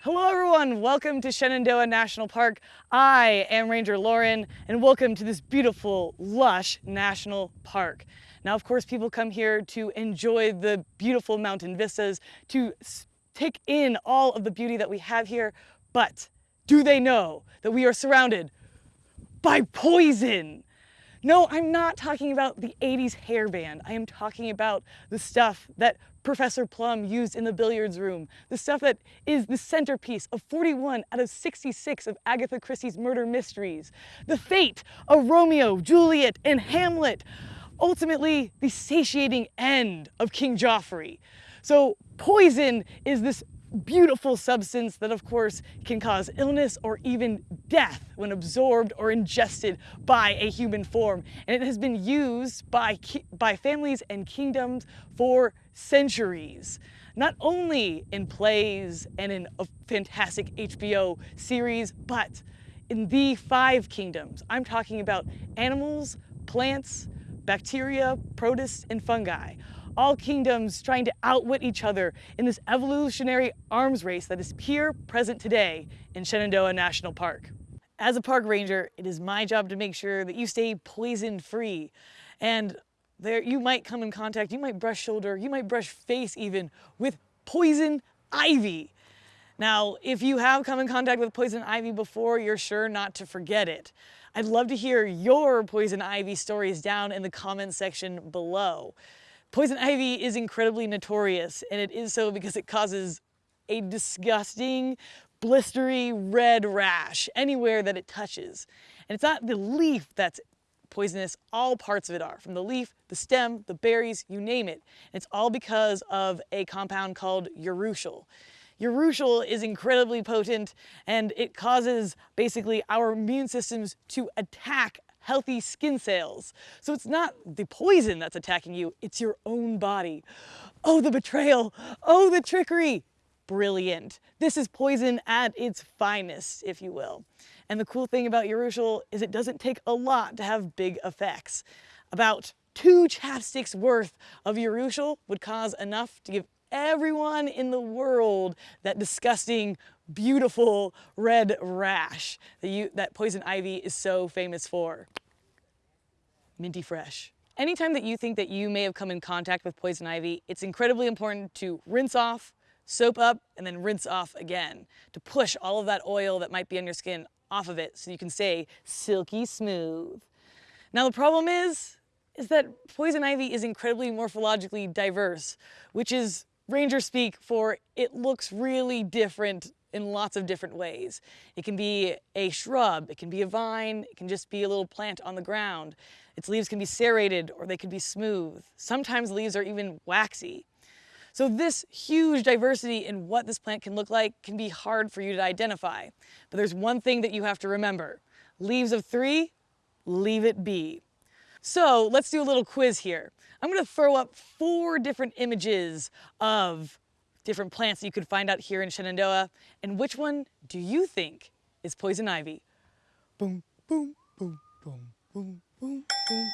Hello everyone, welcome to Shenandoah National Park. I am Ranger Lauren and welcome to this beautiful, lush national park. Now of course people come here to enjoy the beautiful mountain vistas, to take in all of the beauty that we have here, but do they know that we are surrounded by poison? No, I'm not talking about the 80s hairband. I am talking about the stuff that Professor Plum used in the billiards room, the stuff that is the centerpiece of 41 out of 66 of Agatha Christie's murder mysteries, the fate of Romeo, Juliet, and Hamlet, ultimately the satiating end of King Joffrey. So poison is this beautiful substance that of course can cause illness or even death when absorbed or ingested by a human form. And it has been used by, by families and kingdoms for centuries. Not only in plays and in a fantastic HBO series, but in the five kingdoms. I'm talking about animals, plants, bacteria, protists, and fungi all kingdoms trying to outwit each other in this evolutionary arms race that is here present today in Shenandoah National Park. As a park ranger, it is my job to make sure that you stay poison free. And there you might come in contact, you might brush shoulder, you might brush face even with poison ivy. Now, if you have come in contact with poison ivy before, you're sure not to forget it. I'd love to hear your poison ivy stories down in the comment section below. Poison ivy is incredibly notorious, and it is so because it causes a disgusting, blistery red rash anywhere that it touches. And it's not the leaf that's poisonous, all parts of it are, from the leaf, the stem, the berries, you name it. It's all because of a compound called urushiol. Urushiol is incredibly potent and it causes basically our immune systems to attack healthy skin cells. So it's not the poison that's attacking you, it's your own body. Oh, the betrayal. Oh, the trickery. Brilliant. This is poison at its finest, if you will. And the cool thing about urushiol is it doesn't take a lot to have big effects. About two chapsticks worth of urushiol would cause enough to give everyone in the world that disgusting, beautiful red rash that, you, that poison ivy is so famous for. Minty fresh. Anytime that you think that you may have come in contact with poison ivy, it's incredibly important to rinse off, soap up, and then rinse off again to push all of that oil that might be on your skin off of it so you can stay silky smooth. Now the problem is, is that poison ivy is incredibly morphologically diverse, which is ranger speak for it looks really different in lots of different ways. It can be a shrub, it can be a vine, it can just be a little plant on the ground. Its leaves can be serrated or they can be smooth. Sometimes leaves are even waxy. So this huge diversity in what this plant can look like can be hard for you to identify. But there's one thing that you have to remember. Leaves of three, leave it be. So let's do a little quiz here. I'm gonna throw up four different images of different plants that you could find out here in Shenandoah. And which one do you think is poison ivy? Boom, boom, boom, boom, boom, boom, boom.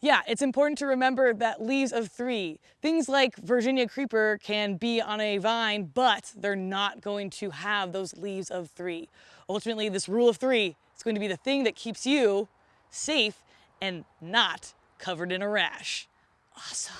Yeah, it's important to remember that leaves of three. Things like Virginia creeper can be on a vine, but they're not going to have those leaves of three. Ultimately, this rule of three is going to be the thing that keeps you safe and not covered in a rash. Awesome.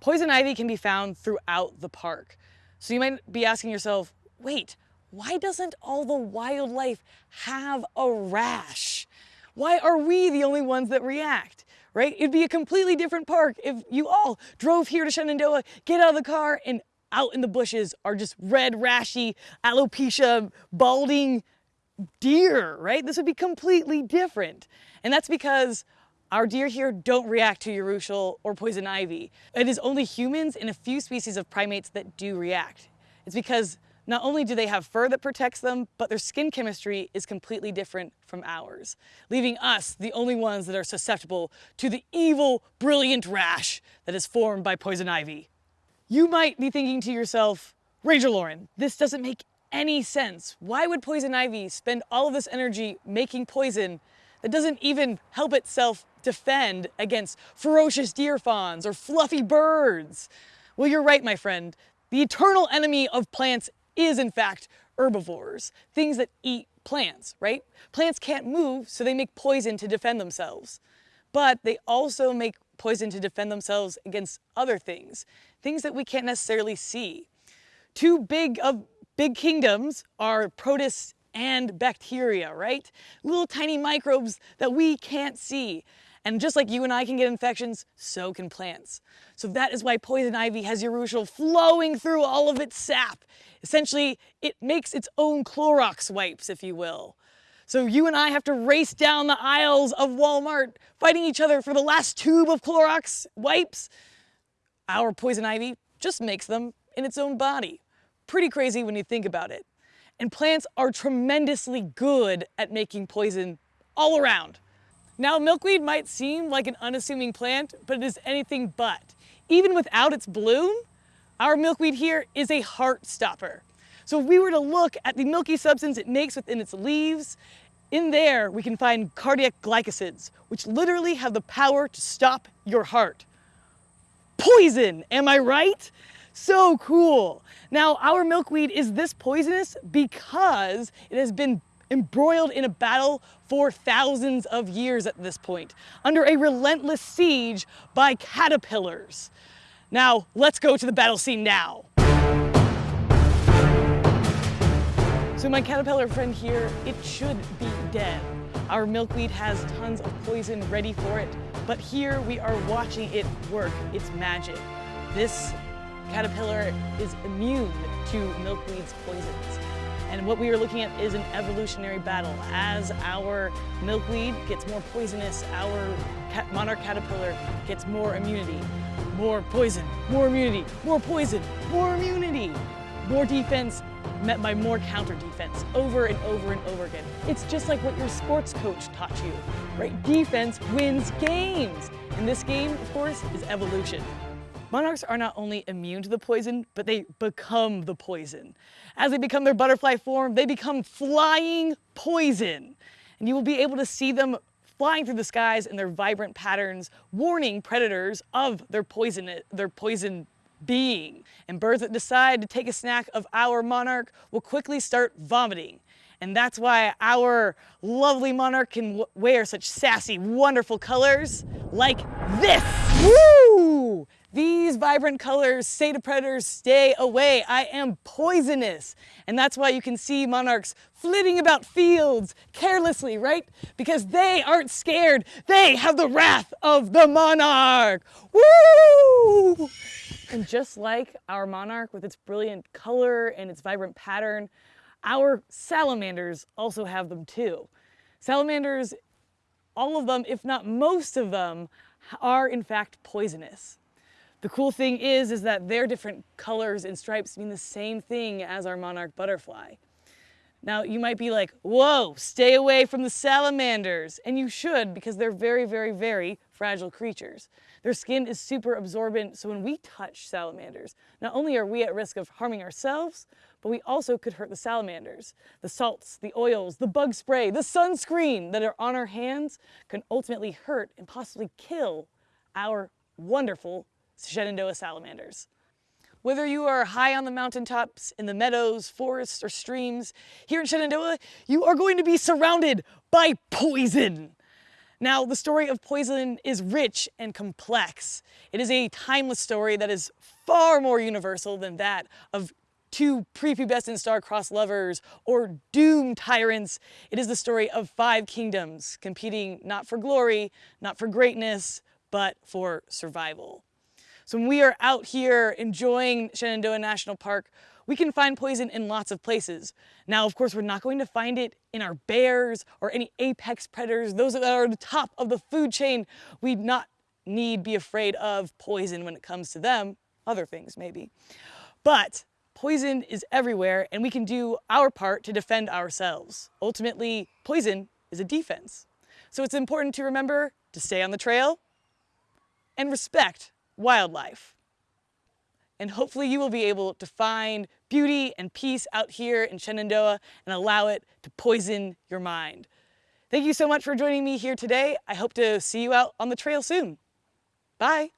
Poison ivy can be found throughout the park. So you might be asking yourself, wait, why doesn't all the wildlife have a rash? Why are we the only ones that react? Right? It'd be a completely different park if you all drove here to Shenandoah, get out of the car, and out in the bushes are just red, rashy, alopecia, balding deer, right? This would be completely different. And that's because our deer here don't react to urushiol or poison ivy. It is only humans and a few species of primates that do react. It's because not only do they have fur that protects them, but their skin chemistry is completely different from ours, leaving us the only ones that are susceptible to the evil, brilliant rash that is formed by poison ivy. You might be thinking to yourself, Ranger Lauren, this doesn't make any sense. Why would poison ivy spend all of this energy making poison that doesn't even help itself defend against ferocious deer fawns or fluffy birds. Well, you're right, my friend. The eternal enemy of plants is, in fact, herbivores, things that eat plants, right? Plants can't move, so they make poison to defend themselves. But they also make poison to defend themselves against other things, things that we can't necessarily see. Two big of big kingdoms are protists and bacteria, right? Little tiny microbes that we can't see. And just like you and I can get infections, so can plants. So that is why poison ivy has urushiol flowing through all of its sap. Essentially, it makes its own Clorox wipes, if you will. So you and I have to race down the aisles of Walmart fighting each other for the last tube of Clorox wipes. Our poison ivy just makes them in its own body. Pretty crazy when you think about it. And plants are tremendously good at making poison all around. Now, milkweed might seem like an unassuming plant, but it is anything but. Even without its bloom, our milkweed here is a heart stopper. So if we were to look at the milky substance it makes within its leaves, in there we can find cardiac glycosides, which literally have the power to stop your heart. Poison, am I right? So cool. Now, our milkweed is this poisonous because it has been embroiled in a battle for thousands of years at this point, under a relentless siege by caterpillars. Now, let's go to the battle scene now. So my caterpillar friend here, it should be dead. Our milkweed has tons of poison ready for it, but here we are watching it work its magic. This caterpillar is immune to milkweed's poisons. And what we are looking at is an evolutionary battle. As our milkweed gets more poisonous, our monarch caterpillar gets more immunity. More poison, more immunity, more poison, more immunity. More defense met by more counter defense over and over and over again. It's just like what your sports coach taught you, right? Defense wins games. And this game, of course, is evolution. Monarchs are not only immune to the poison, but they become the poison. As they become their butterfly form, they become flying poison. And you will be able to see them flying through the skies in their vibrant patterns, warning predators of their poison, their poison being. And birds that decide to take a snack of our monarch will quickly start vomiting. And that's why our lovely monarch can wear such sassy, wonderful colors like this. Woo! These vibrant colors say to predators, stay away, I am poisonous. And that's why you can see monarchs flitting about fields carelessly, right? Because they aren't scared. They have the wrath of the monarch. Woo! And just like our monarch with its brilliant color and its vibrant pattern, our salamanders also have them too. Salamanders, all of them, if not most of them, are in fact poisonous. The cool thing is, is that their different colors and stripes mean the same thing as our monarch butterfly. Now, you might be like, whoa, stay away from the salamanders. And you should, because they're very, very, very fragile creatures. Their skin is super absorbent, so when we touch salamanders, not only are we at risk of harming ourselves, but we also could hurt the salamanders. The salts, the oils, the bug spray, the sunscreen that are on our hands can ultimately hurt and possibly kill our wonderful Shenandoah salamanders. Whether you are high on the mountaintops, in the meadows, forests, or streams, here in Shenandoah, you are going to be surrounded by poison. Now, the story of poison is rich and complex. It is a timeless story that is far more universal than that of two prepubescent star-crossed lovers or doomed tyrants. It is the story of five kingdoms competing not for glory, not for greatness, but for survival. So when we are out here enjoying Shenandoah National Park, we can find poison in lots of places. Now, of course, we're not going to find it in our bears or any apex predators, those that are at the top of the food chain. We not need be afraid of poison when it comes to them, other things maybe. But poison is everywhere and we can do our part to defend ourselves. Ultimately, poison is a defense. So it's important to remember to stay on the trail and respect wildlife. And hopefully you will be able to find beauty and peace out here in Shenandoah and allow it to poison your mind. Thank you so much for joining me here today. I hope to see you out on the trail soon. Bye.